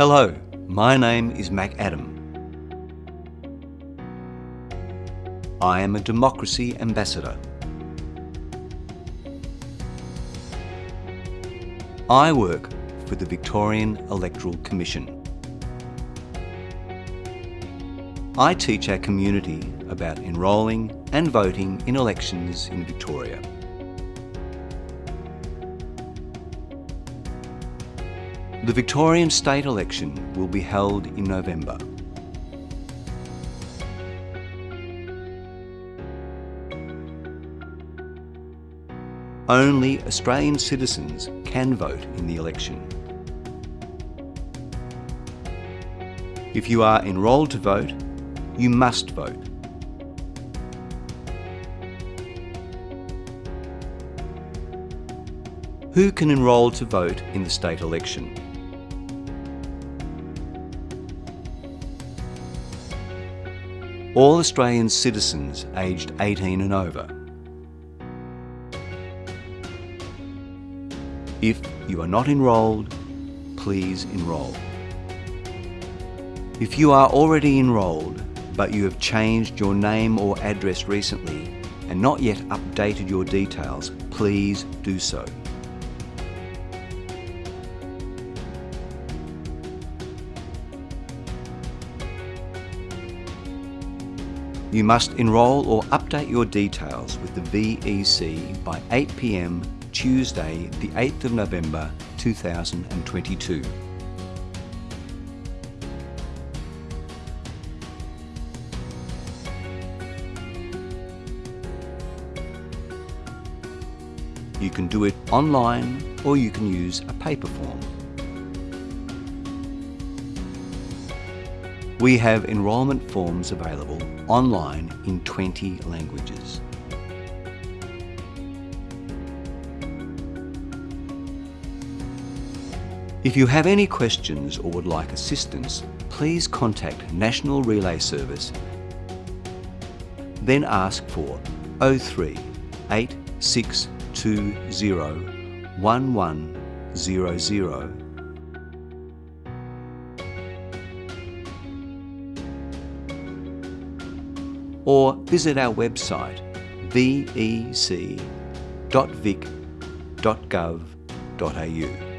Hello, my name is Mac Adam. I am a democracy ambassador. I work for the Victorian Electoral Commission. I teach our community about enrolling and voting in elections in Victoria. The Victorian state election will be held in November. Only Australian citizens can vote in the election. If you are enrolled to vote, you must vote. Who can enrol to vote in the state election? All Australian citizens aged 18 and over. If you are not enrolled, please enrol. If you are already enrolled, but you have changed your name or address recently and not yet updated your details, please do so. You must enrol or update your details with the VEC by 8pm Tuesday the 8th of November 2022. You can do it online or you can use a paper form. We have enrolment forms available online in 20 languages. If you have any questions or would like assistance, please contact National Relay Service, then ask for 03 8620 1100 or visit our website vec.vic.gov.au.